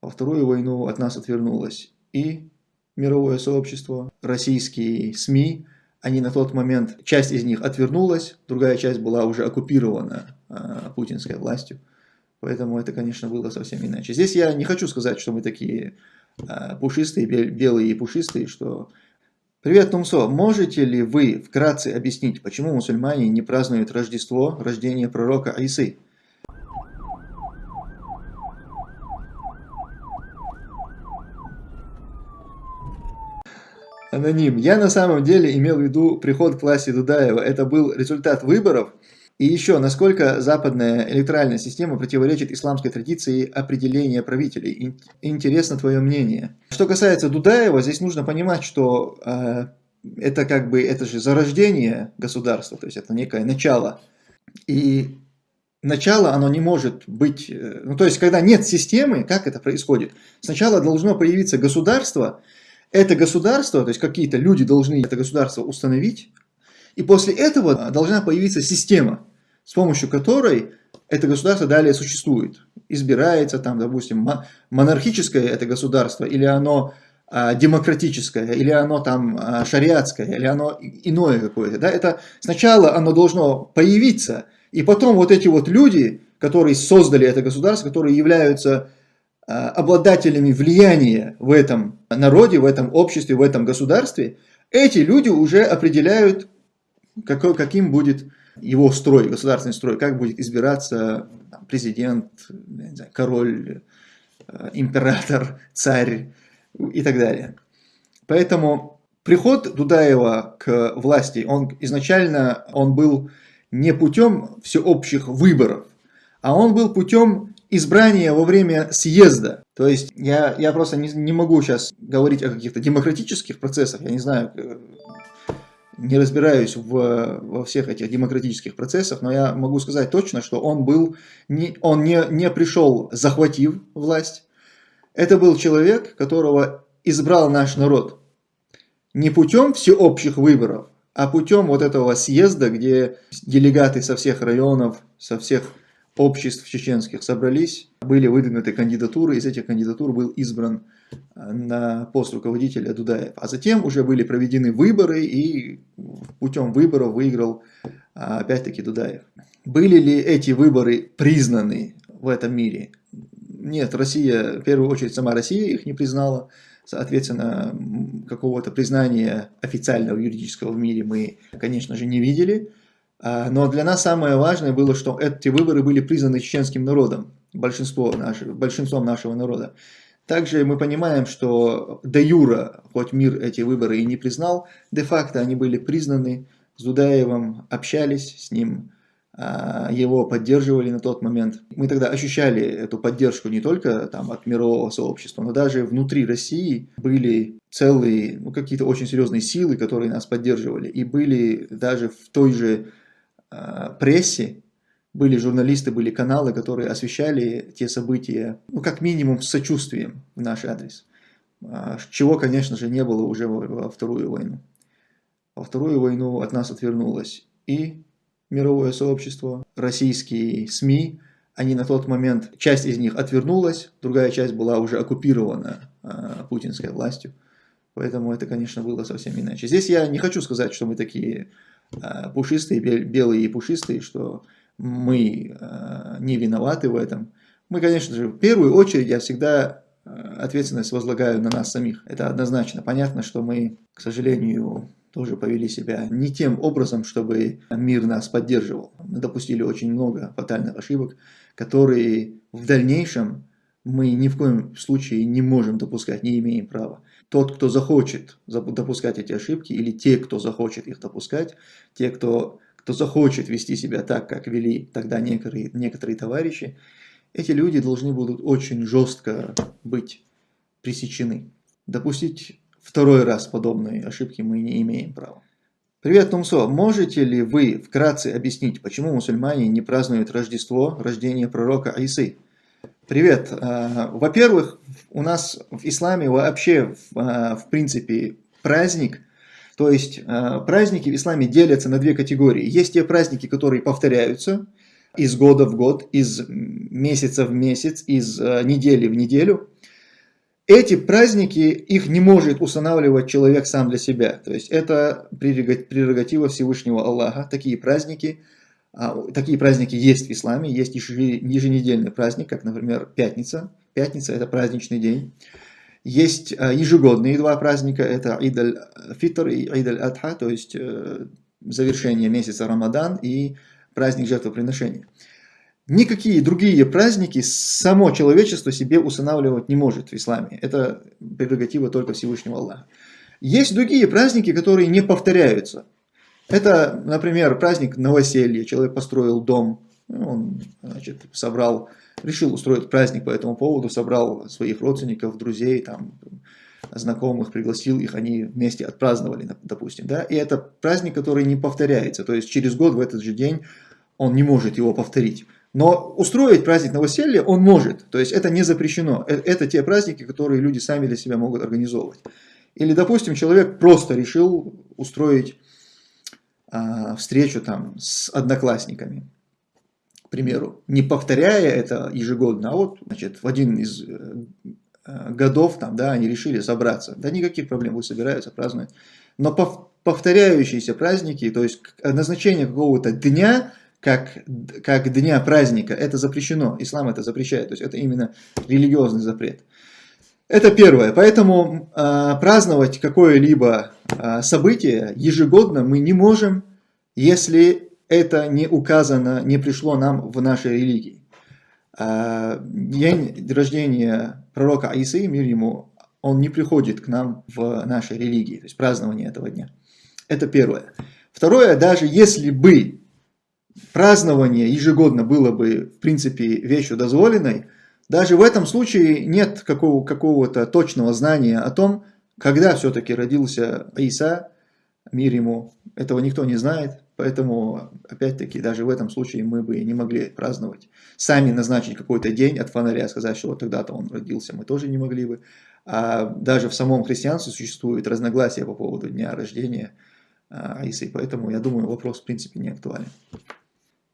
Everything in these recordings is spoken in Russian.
Во Вторую войну от нас отвернулось и мировое сообщество, российские СМИ, они на тот момент, часть из них отвернулась, другая часть была уже оккупирована э, путинской властью. Поэтому это, конечно, было совсем иначе. Здесь я не хочу сказать, что мы такие э, пушистые, белые и пушистые, что... Привет, Тумсо, можете ли вы вкратце объяснить, почему мусульмане не празднуют Рождество, рождение пророка Айсы? Аноним. Я на самом деле имел в виду приход к власти Дудаева. Это был результат выборов. И еще, насколько западная электоральная система противоречит исламской традиции определения правителей. Интересно твое мнение. Что касается Дудаева, здесь нужно понимать, что э, это как бы, это же зарождение государства, то есть это некое начало. И начало, оно не может быть, э, ну то есть когда нет системы, как это происходит? Сначала должно появиться государство, это государство, то есть какие-то люди должны это государство установить, и после этого должна появиться система, с помощью которой это государство далее существует. Избирается там, допустим, монархическое это государство, или оно а, демократическое, или оно там а, шариатское, или оно иное какое-то. Да? Это сначала оно должно появиться, и потом вот эти вот люди, которые создали это государство, которые являются а, обладателями влияния в этом народе, в этом обществе, в этом государстве, эти люди уже определяют, какой, каким будет его строй, государственный строй, как будет избираться президент, знаю, король, э, император, царь и так далее. Поэтому приход Дудаева к власти, он изначально он был не путем всеобщих выборов, а он был путем избрания во время съезда. То есть я, я просто не, не могу сейчас говорить о каких-то демократических процессах, я не знаю, э, не разбираюсь в, во всех этих демократических процессах, но я могу сказать точно, что он был, не, он не, не пришел захватив власть. Это был человек, которого избрал наш народ. Не путем всеобщих выборов, а путем вот этого съезда, где делегаты со всех районов, со всех обществ чеченских собрались, были выдвинуты кандидатуры, из этих кандидатур был избран э, на пост руководителя Дудаев. А затем уже были проведены выборы, и путем выборов выиграл э, опять-таки Дудаев. Были ли эти выборы признаны в этом мире? Нет, Россия, в первую очередь сама Россия их не признала. Соответственно, какого-то признания официального юридического в мире мы, конечно же, не видели. А, но для нас самое важное было, что эти выборы были признаны чеченским народом, большинство нашего, большинством нашего народа. Также мы понимаем, что де юра, хоть мир эти выборы и не признал, де-факто они были признаны, с Дудаевым общались с ним, а, его поддерживали на тот момент. Мы тогда ощущали эту поддержку не только там, от мирового сообщества, но даже внутри России были целые, ну, какие-то очень серьезные силы, которые нас поддерживали. И были даже в той же прессе, были журналисты, были каналы, которые освещали те события, ну, как минимум, с сочувствием в наш адрес. А, чего, конечно же, не было уже во Вторую войну. Во Вторую войну от нас отвернулось и мировое сообщество, российские СМИ, они на тот момент, часть из них отвернулась, другая часть была уже оккупирована э, путинской властью. Поэтому это, конечно, было совсем иначе. Здесь я не хочу сказать, что мы такие Э, пушистые, белые и пушистые, что мы э, не виноваты в этом. Мы, конечно же, в первую очередь я всегда э, ответственность возлагаю на нас самих. Это однозначно. Понятно, что мы, к сожалению, тоже повели себя не тем образом, чтобы мир нас поддерживал. Мы допустили очень много фатальных ошибок, которые в дальнейшем мы ни в коем случае не можем допускать, не имеем права. Тот, кто захочет допускать эти ошибки, или те, кто захочет их допускать, те, кто, кто захочет вести себя так, как вели тогда некоторые, некоторые товарищи, эти люди должны будут очень жестко быть пресечены. Допустить второй раз подобные ошибки мы не имеем права. Привет, Тумсо. Можете ли вы вкратце объяснить, почему мусульмане не празднуют Рождество, рождение пророка Айсы? Привет. Э, во-первых, у нас в исламе вообще, в э, принципе, праздник, то есть э, праздники в исламе делятся на две категории. Есть те праздники, которые повторяются из года в год, из месяца в месяц, из недели в неделю. эти праздники, их не может устанавливать человек сам для себя. То есть это прерогатива Всевышнего Аллаха. Такие праздники, такие праздники есть в исламе. Есть еженедельный праздник, как, например, пятница. Пятница – это праздничный день. Есть а, ежегодные два праздника, это Ид аль-Фитр и Ид аль-Адха, то есть э, завершение месяца Рамадан и праздник жертвоприношения. Никакие другие праздники само человечество себе устанавливать не может в исламе. Это прерогатива только Всевышнего Аллаха. Есть другие праздники, которые не повторяются. Это, например, праздник новоселья. Человек построил дом, он значит, собрал, решил устроить праздник по этому поводу, собрал своих родственников, друзей, там, знакомых, пригласил их, они вместе отпраздновали, допустим. Да? И это праздник, который не повторяется. То есть через год в этот же день он не может его повторить. Но устроить праздник новоселья он может, то есть это не запрещено. Э, это те праздники, которые люди сами для себя могут организовывать. Или, допустим, человек просто решил устроить встречу там с одноклассниками, к примеру, не повторяя это ежегодно, а вот значит, в один из э, э, годов там, да, они решили собраться. Да никаких проблем, вы собираются, празднуют. Но повторяющиеся праздники, то есть назначение какого-то дня – как, как дня праздника, это запрещено. Ислам это запрещает. То есть это именно религиозный запрет. Это первое. Поэтому э, праздновать какое-либо э, событие ежегодно мы не можем, если это не указано, не пришло нам в нашей религии. Э, день рождения пророка Аисы, мир ему, он не приходит к нам в нашей религии, то есть празднование этого дня. Это первое. Второе, даже если бы празднование ежегодно было бы, в принципе, вещью дозволенной, даже в этом случае нет какого-то какого точного знания о том, когда все-таки родился Иса, мир ему. Этого никто не знает, поэтому, опять-таки, даже в этом случае мы бы не могли праздновать. Сами назначить какой-то день от фонаря, сказать, что вот тогда-то он родился, мы тоже не могли бы. А даже в самом христианстве существует разногласия по поводу дня рождения Исы, поэтому, я думаю, вопрос, в принципе, не актуален.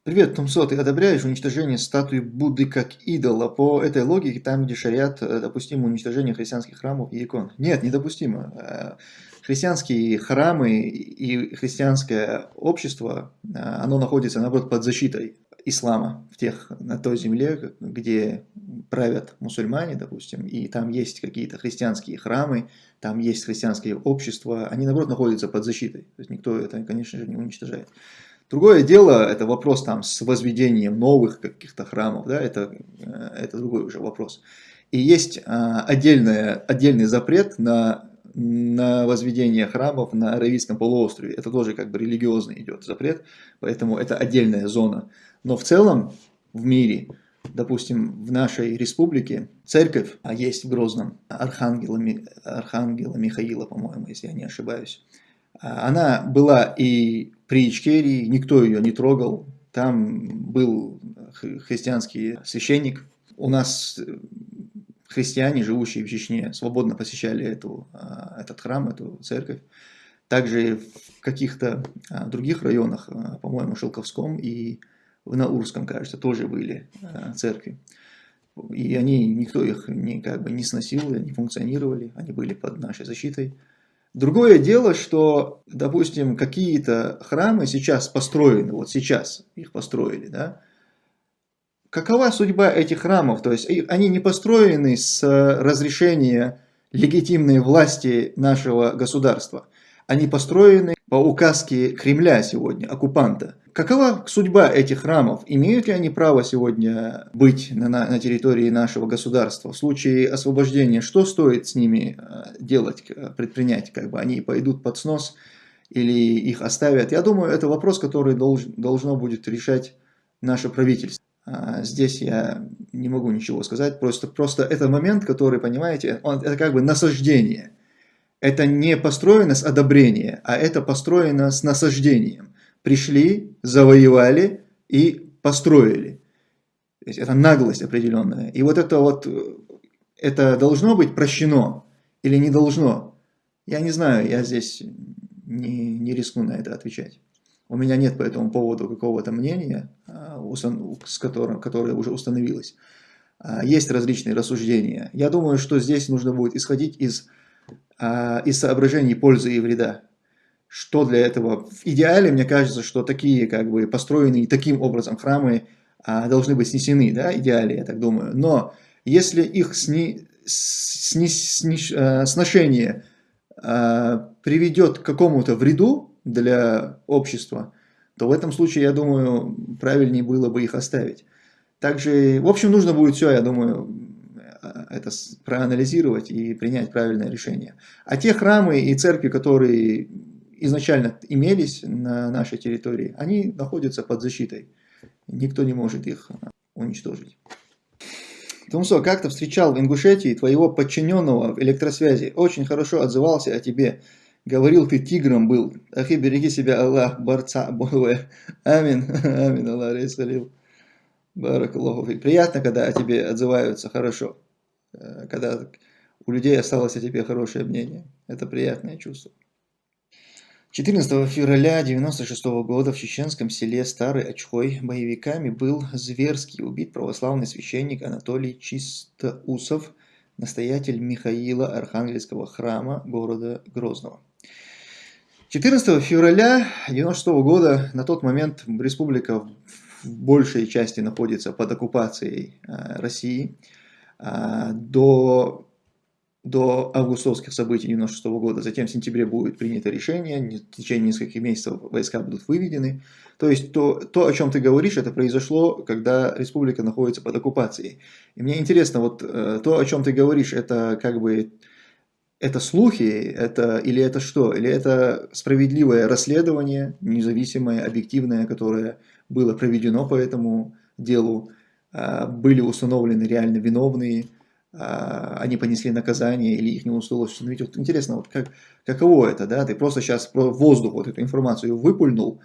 Привет, Тумсо, ты одобряешь уничтожение статуи Будды как идола? По этой логике, там, где шариат, э, допустимо уничтожение христианских храмов и икон. Нет, недопустимо. Э, христианские храмы и христианское общество, э, оно находится, наоборот, под защитой ислама в тех, на той земле, где правят мусульмане, допустим, и там есть какие-то христианские храмы, там есть христианское общество, они, наоборот, находятся под защитой. То есть никто это, конечно же, не уничтожает. Другое дело, это вопрос там с возведением новых каких-то храмов, да, это, э, это другой уже вопрос. И есть а, отдельное, отдельный запрет на, на возведение храмов на Аравийском полуострове. Это тоже как бы религиозный идет запрет, поэтому это отдельная зона. Но в целом в мире, допустим, в нашей республике церковь, а есть в Грозном, Архангела, Архангела Михаила, по-моему, если я не ошибаюсь, а, она была и при Ичкерии, никто ее не трогал. Там был христианский священник. У нас э, христиане, живущие в Чечне, свободно посещали эту, а, этот храм, эту церковь. Также в каких-то а, других районах, по-моему, Шелковском и в Наурском, кажется, тоже были церкви. И они, никто их не, как бы, не сносил, не функционировали, они были под нашей защитой. Другое дело, что, допустим, какие-то храмы сейчас построены, вот сейчас их построили, да, какова судьба этих храмов? То есть они не построены с разрешения легитимной власти нашего государства. Они построены по указке Кремля сегодня, оккупанта. Какова судьба этих храмов? Имеют ли они право сегодня быть на, на, территории нашего государства? В случае освобождения, что стоит с ними э, делать, предпринять? Как бы они пойдут под снос или их оставят? Я думаю, это вопрос, который долж, должно будет решать наше правительство. А здесь я не могу ничего сказать, просто, просто это момент, который, понимаете, он, это как бы насаждение. Это не построено с одобрения, а это построено с насаждением пришли, завоевали и построили. Это наглость определенная. И вот это вот, это должно быть прощено или не должно? Я не знаю, я здесь не, не рискну на это отвечать. У меня нет по этому поводу какого-то мнения, а, с которым, которое уже установилось. а, есть различные рассуждения. Я думаю, что здесь нужно будет исходить из, из соображений пользы и вреда. Что для этого? В идеале, мне кажется, что такие, как бы, построенные таким образом храмы а, должны быть снесены, да, идеале, я так думаю. Но если их сни, сни, сни, сношение приведет к какому-то вреду для общества, то в этом случае, я думаю, правильнее было бы их оставить. Также, в общем, нужно будет все, я думаю, это проанализировать и принять правильное решение. А те храмы и церкви, которые изначально имелись на нашей территории, они находятся под защитой. Никто не может их уничтожить. Тумсо, как то встречал в Ингушетии твоего подчиненного в электросвязи. Очень хорошо отзывался о тебе. Говорил, ты тигром был. Ахи, береги себя, Аллах, борца, Богуэ. Амин, амин, Аллах, рейсалил. Баракаллаху. Приятно, когда о тебе отзываются хорошо. Э, когда у людей осталось о тебе хорошее мнение. Это приятное чувство. 14 февраля 1996 года в чеченском селе Старый Очхой боевиками был зверски убит православный священник Анатолий Чистоусов, настоятель Михаила Архангельского храма города Грозного. 14 февраля 1996 года на тот момент республика в большей части находится под оккупацией э, России. А, до, до августовских событий 1996 года, затем в сентябре будет принято решение, в течение нескольких месяцев войска будут выведены. То есть то, то, о чем ты говоришь, это произошло, когда республика находится под оккупацией. И мне интересно, вот э, то, о чем ты говоришь, это как бы это слухи, это, или это что? Или это справедливое расследование, независимое, объективное, которое было проведено по этому делу, были установлены реально виновные, а, они понесли наказание или их не удалось установить. Вот интересно, вот как, каково это, да? Ты просто сейчас в воздух вот эту информацию выпульнул,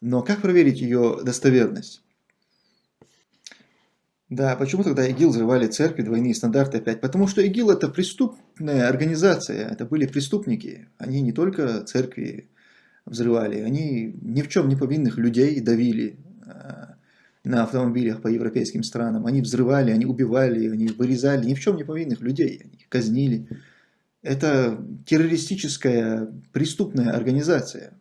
но как проверить ее достоверность? Да, почему тогда ИГИЛ взрывали церкви, двойные стандарты опять? Потому что ИГИЛ это преступная организация, это были преступники. Они не только церкви взрывали, они ни в чем не повинных людей давили э, на автомобилях по европейским странам. Они взрывали, они убивали, они вырезали ни в чем не повинных людей, они их казнили. Это террористическая преступная организация.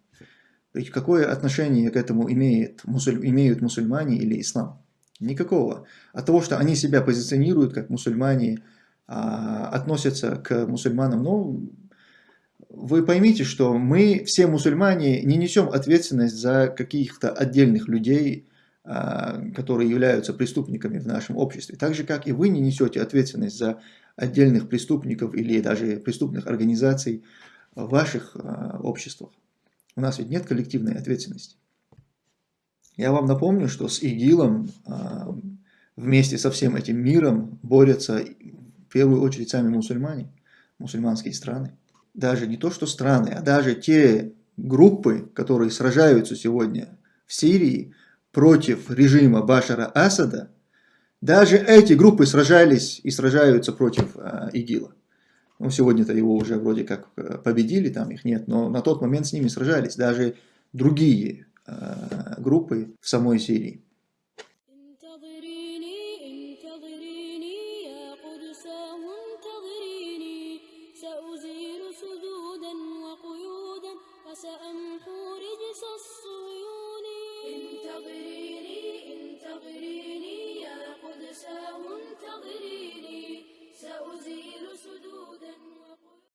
Какое отношение к этому имеет, мусуль, имеют мусульмане или ислам? Никакого. От того, что они себя позиционируют как мусульмане, а, относятся к мусульманам, ну, вы поймите, что мы, все мусульмане, не несем ответственность за каких-то отдельных людей, которые являются преступниками в нашем обществе. Так же, как и вы не несете ответственность за отдельных преступников или даже преступных организаций в ваших а, обществах. У нас ведь нет коллективной ответственности. Я вам напомню, что с ИГИЛом а, вместе со всем этим миром борются в первую очередь сами мусульмане, мусульманские страны. Даже не то, что страны, а даже те группы, которые сражаются сегодня в Сирии против режима Башара Асада, даже эти группы сражались и сражаются против э, ИГИЛа. Ну, сегодня-то его уже вроде как э, победили, там их нет, но на тот момент с ними сражались даже другие Э, группы в самой Сирии.